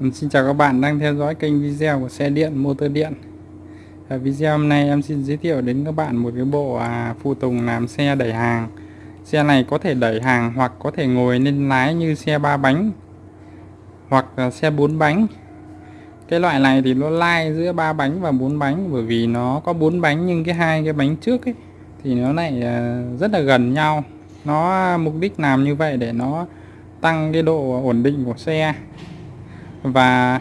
Vâng, xin chào các bạn đang theo dõi kênh video của xe điện motor điện. Ở video hôm nay em xin giới thiệu đến các bạn một cái bộ à, phụ tùng làm xe đẩy hàng. Xe này có thể đẩy hàng hoặc có thể ngồi lên lái như xe ba bánh hoặc là xe bốn bánh. Cái loại này thì nó lai giữa ba bánh và bốn bánh bởi vì nó có bốn bánh nhưng cái hai cái bánh trước ấy thì nó lại à, rất là gần nhau. Nó à, mục đích làm như vậy để nó tăng cái độ ổn định của xe và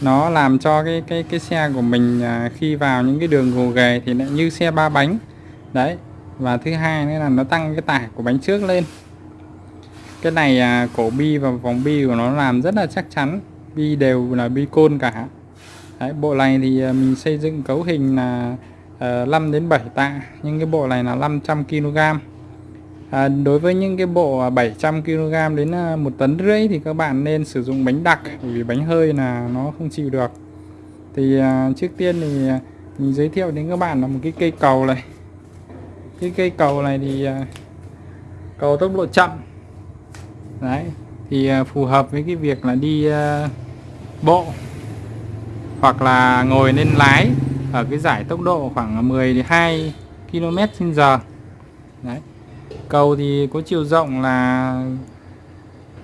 nó làm cho cái cái cái xe của mình à, khi vào những cái đường gồ ghề thì lại như xe ba bánh. Đấy và thứ hai nữa là nó tăng cái tải của bánh trước lên. Cái này à, cổ bi và vòng bi của nó làm rất là chắc chắn bi đều là bi côn cả. Đấy, bộ này thì à, mình xây dựng cấu hình là ờ, 5 đến 7 tạ nhưng cái bộ này là 500 kg à, đối với những cái bộ à, 700 kg đến à, một tấn rưỡi thì các bạn nên sử dụng bánh đặc vì bánh hơi là nó không chịu được. Thì à, trước tiên thì à, mình giới thiệu đến các bạn là một cái cây cầu này. Cái cây cầu này thì à, cầu tốc độ chậm. Đấy thì à, phù hợp với cái việc là đi à, bộ hoặc là ngồi lên lái ở cái giải tốc độ khoảng 12 km h đấy cầu thì có chiều rộng là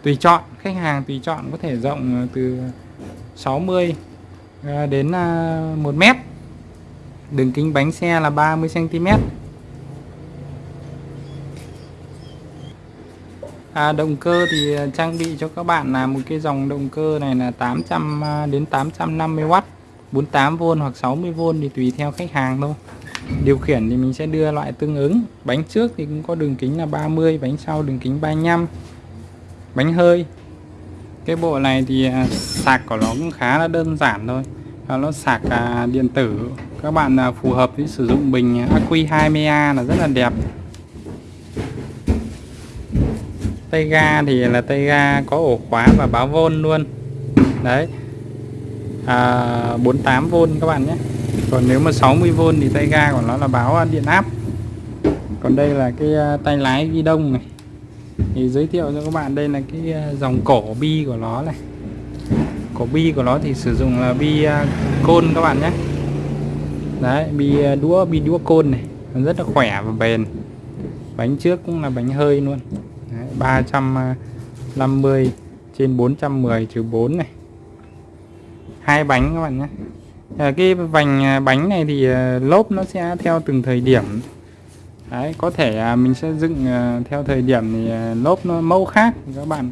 tùy chọn khách hàng tùy chọn có thể rộng ờ, từ 60 ờ, đến ờ, 1 mét. Đường kính bánh xe là 30 cm à, động cơ thì trang bị cho các bạn là một cái dòng động cơ này là 800 đến 850W 48V hoặc 60V thì tùy theo khách hàng thôi điều khiển thì mình sẽ đưa loại tương ứng. Bánh trước thì cũng có đường kính là 30 bánh sau đường kính 35 bánh hơi. Cái bộ này thì à, sạc của nó cũng khá là đơn giản thôi. Và nó sạc à, điện tử. Các bạn à, phù hợp với sử dụng bình Acqui 20A là rất là đẹp. Tay ga thì là tay ga có ổ khóa và báo vôn luôn. Đấy. À, 48V các bạn nhé còn nếu mà 60V thì tay ga của nó là báo à, điện áp. Còn đây là cái à, tay lái ghi đông này. Thì giới thiệu cho các bạn đây là cái à, dòng cổ bi của nó này. Cổ bi của nó thì sử dụng là bi côn các bạn nhé. Đấy bi đũa bi đũa côn này. Nó rất là khỏe và bền. Bánh trước cũng là bánh hơi luôn. Đấy, 350 trên 410 trừ 4 này. Hai bánh các bạn nhé à, cái vành à, bánh này thì à, lốp nó sẽ theo từng thời điểm. Đấy, có thể à, mình sẽ dựng à, theo thời điểm thì à, lốp nó mẫu khác. Các bạn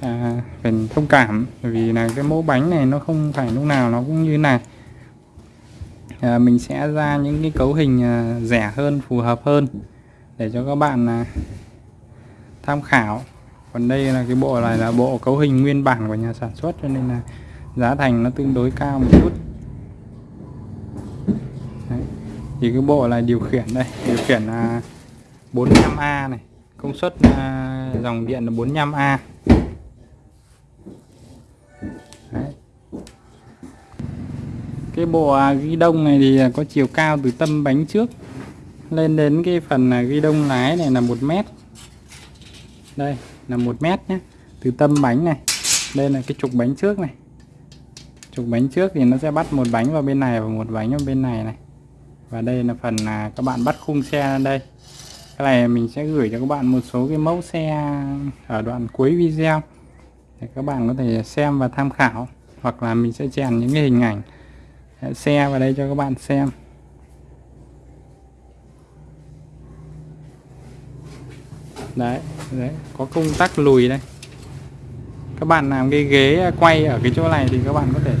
à, phải thông cảm. Vì là cái mẫu bánh này nó không phải lúc nào nó cũng như này. À, mình sẽ ra những cái cấu hình à, rẻ hơn phù hợp hơn để cho các bạn à, tham khảo. Còn đây là cái bộ này là bộ cấu hình nguyên bản của nhà sản xuất cho nên là giá thành nó tương đối cao một chút Đấy thì cái bộ này điều khiển đây, điều khiển là 45A này. Công suất à, dòng điện là 45A Đấy. cái bộ à, ghi đông này thì có chiều cao từ tâm bánh trước lên đến cái phần à, ghi đông lái này là một mét. Đây, là một mét nhé từ tâm bánh này, đây là cái trục bánh trước này. Trục bánh trước thì nó sẽ bắt một bánh vào bên này và một bánh vào bên này này và đây là phần là các bạn bắt khung xe đây. Cái này mình sẽ gửi cho các bạn một số cái mẫu xe ở đoạn cuối video. Để các bạn có thể xem và tham khảo. Hoặc là mình sẽ chèn những cái hình ảnh ờ, xe vào đây cho các bạn xem. Đấy, đấy có công tắc lùi đây. Các bạn làm cái ghế quay ở cái chỗ này thì các bạn có thể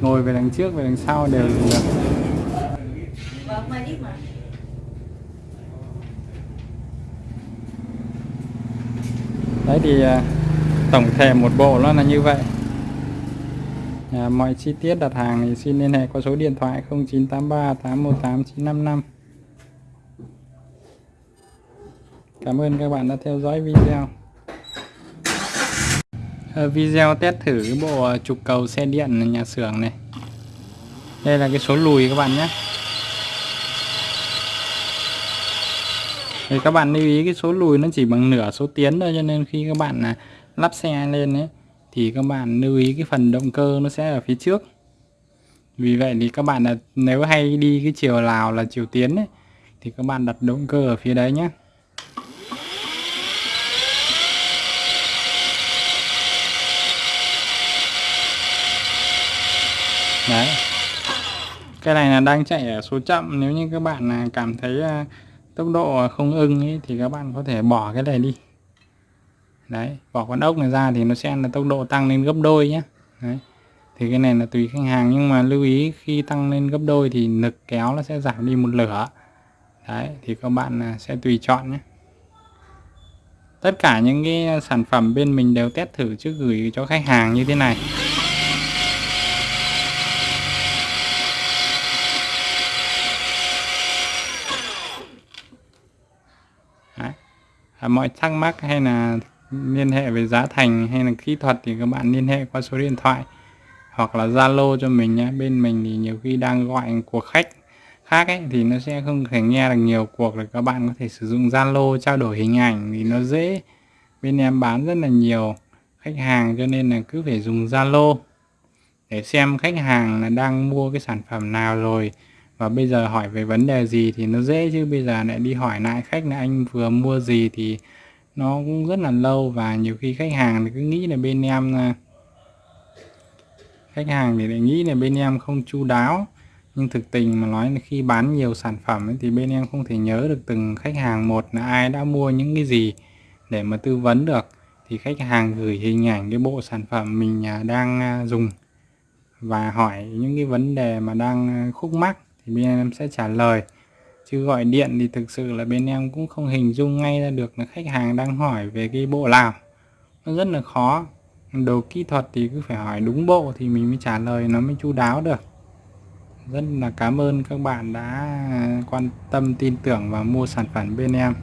ngồi về đằng trước về đằng sau đều được. Đấy thì à, tổng thể một bộ nó là như vậy. À, mọi chi tiết đặt hàng thì xin liên hệ qua số điện thoại 0983 818 955 Cảm ơn các bạn đã theo dõi video. À, video test thử cái bộ à, trục cầu xe điện nhà xưởng này. Đây là cái số lùi các bạn nhé. Thì các bạn lưu ý cái số lùi nó chỉ bằng nửa số tiến thôi cho nên khi các bạn là lắp xe lên ấy thì các bạn lưu ý cái phần động cơ nó sẽ ở phía trước. Vì vậy thì các bạn là nếu hay đi cái chiều Lào là chiều tiến ấy, thì các bạn đặt động cơ ở phía đấy nhé đấy. Cái này là đang chạy ở số chậm nếu như các bạn à, cảm thấy à, tốc độ không ưng ấy, thì các bạn có thể bỏ cái này đi. Đấy bỏ con ốc này ra thì nó sẽ là tốc độ tăng lên gấp đôi nhé đấy thì cái này là tùy khách hàng nhưng mà lưu ý khi tăng lên gấp đôi thì lực kéo nó sẽ giảm đi một lửa. Đấy thì các bạn à, sẽ tùy chọn nhé tất cả những cái sản phẩm bên mình đều test thử trước gửi cho khách hàng như thế này. À, mọi thắc mắc hay là liên hệ về giá thành hay là kỹ thuật thì các bạn liên hệ qua số điện thoại hoặc là Zalo cho mình nhé. Bên mình thì nhiều khi đang gọi cuộc khách khác ấy thì nó sẽ không thể nghe được nhiều cuộc rồi các bạn có thể sử dụng Zalo trao đổi hình ảnh thì nó dễ. Bên em bán rất là nhiều khách hàng cho nên là cứ phải dùng Zalo để xem khách hàng là đang mua cái sản phẩm nào rồi và bây giờ hỏi về vấn đề gì thì nó dễ chứ bây giờ lại đi hỏi lại khách là anh vừa mua gì thì nó cũng rất là lâu và nhiều khi khách hàng thì cứ nghĩ là bên em à, khách hàng thì lại nghĩ là bên em không chu đáo. Nhưng thực tình mà nói là khi bán nhiều sản phẩm ấy, thì bên em không thể nhớ được từng khách hàng một là ai đã mua những cái gì để mà tư vấn được. Thì khách hàng gửi hình ảnh cái bộ sản phẩm mình à, đang à, dùng và hỏi những cái vấn đề mà đang khúc mắc thì bên em sẽ trả lời. Chứ gọi điện thì thực sự là bên em cũng không hình dung ngay ra được là khách hàng đang hỏi về cái bộ nào. Nó rất là khó. Đồ kỹ thuật thì cứ phải hỏi đúng bộ thì mình mới trả lời, nó mới chu đáo được. Rất là cảm ơn các bạn đã quan tâm, tin tưởng và mua sản phẩm bên em.